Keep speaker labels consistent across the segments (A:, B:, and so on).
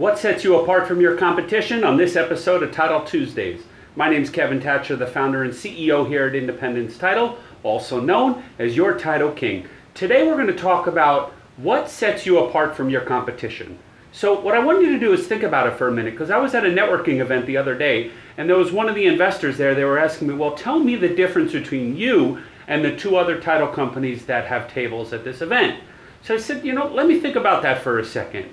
A: What sets you apart from your competition on this episode of Title Tuesdays? My name is Kevin Thatcher, the founder and CEO here at Independence Title, also known as your Title King. Today we're going to talk about what sets you apart from your competition. So what I want you to do is think about it for a minute because I was at a networking event the other day and there was one of the investors there, they were asking me, well, tell me the difference between you and the two other title companies that have tables at this event. So I said, you know, let me think about that for a second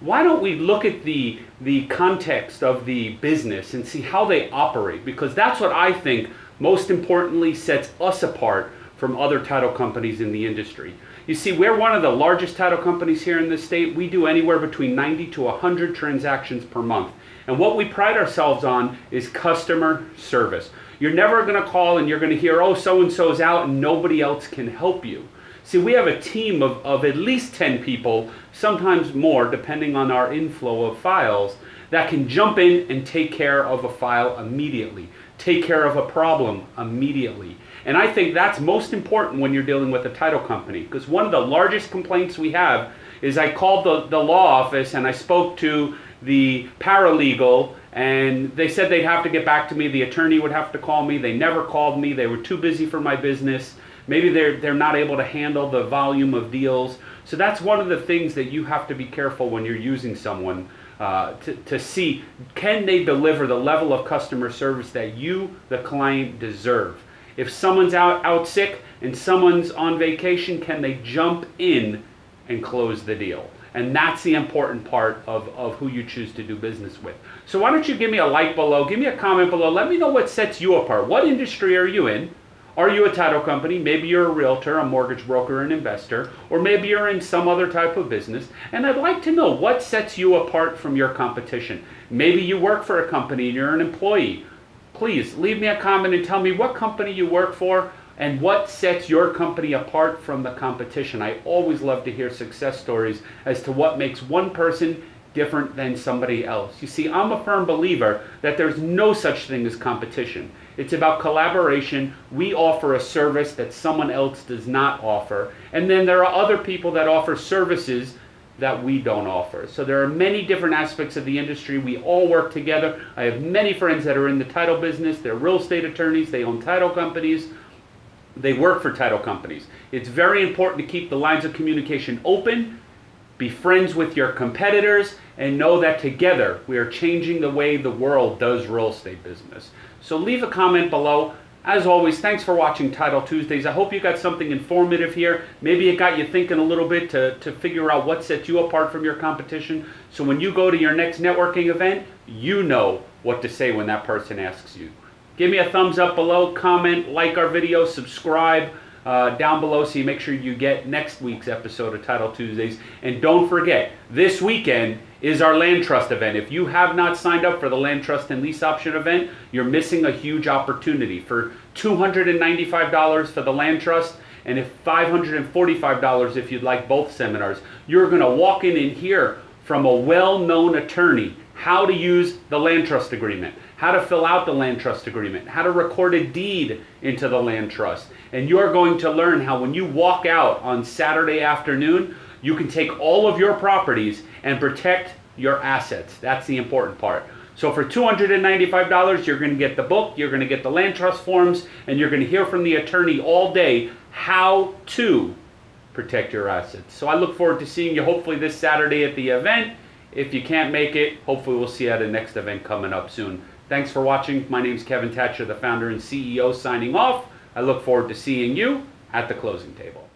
A: why don't we look at the, the context of the business and see how they operate? Because that's what I think most importantly sets us apart from other title companies in the industry. You see, we're one of the largest title companies here in the state. We do anywhere between 90 to 100 transactions per month. And what we pride ourselves on is customer service. You're never going to call and you're going to hear, oh, so and so's out and nobody else can help you. See, we have a team of, of at least 10 people, sometimes more, depending on our inflow of files, that can jump in and take care of a file immediately, take care of a problem immediately. And I think that's most important when you're dealing with a title company, because one of the largest complaints we have is I called the, the law office and I spoke to the paralegal and they said they'd have to get back to me. The attorney would have to call me. They never called me. They were too busy for my business. Maybe they're, they're not able to handle the volume of deals. So that's one of the things that you have to be careful when you're using someone uh, to, to see can they deliver the level of customer service that you, the client, deserve. If someone's out, out sick and someone's on vacation, can they jump in and close the deal? And that's the important part of, of who you choose to do business with. So why don't you give me a like below, give me a comment below, let me know what sets you apart. What industry are you in? Are you a title company? Maybe you're a realtor, a mortgage broker, an investor, or maybe you're in some other type of business. And I'd like to know what sets you apart from your competition. Maybe you work for a company and you're an employee. Please leave me a comment and tell me what company you work for and what sets your company apart from the competition. I always love to hear success stories as to what makes one person different than somebody else. You see, I'm a firm believer that there's no such thing as competition. It's about collaboration. We offer a service that someone else does not offer. And then there are other people that offer services that we don't offer. So there are many different aspects of the industry. We all work together. I have many friends that are in the title business. They're real estate attorneys. They own title companies. They work for title companies. It's very important to keep the lines of communication open be friends with your competitors, and know that together we are changing the way the world does real estate business. So leave a comment below. As always, thanks for watching Title Tuesdays. I hope you got something informative here. Maybe it got you thinking a little bit to, to figure out what sets you apart from your competition. So when you go to your next networking event, you know what to say when that person asks you. Give me a thumbs up below, comment, like our video, subscribe uh, down below so you make sure you get next week's episode of Title Tuesdays. And don't forget, this weekend is our land trust event. If you have not signed up for the land trust and lease option event, you're missing a huge opportunity. For $295 for the land trust and if $545 if you'd like both seminars, you're going to walk in and hear from a well-known attorney how to use the land trust agreement, how to fill out the land trust agreement, how to record a deed into the land trust. And you are going to learn how when you walk out on Saturday afternoon, you can take all of your properties and protect your assets. That's the important part. So for $295, you're going to get the book, you're going to get the land trust forms, and you're going to hear from the attorney all day how to protect your assets. So I look forward to seeing you hopefully this Saturday at the event. If you can't make it, hopefully we'll see you at a next event coming up soon. Thanks for watching. My name is Kevin Thatcher, the founder and CEO, signing off. I look forward to seeing you at the closing table.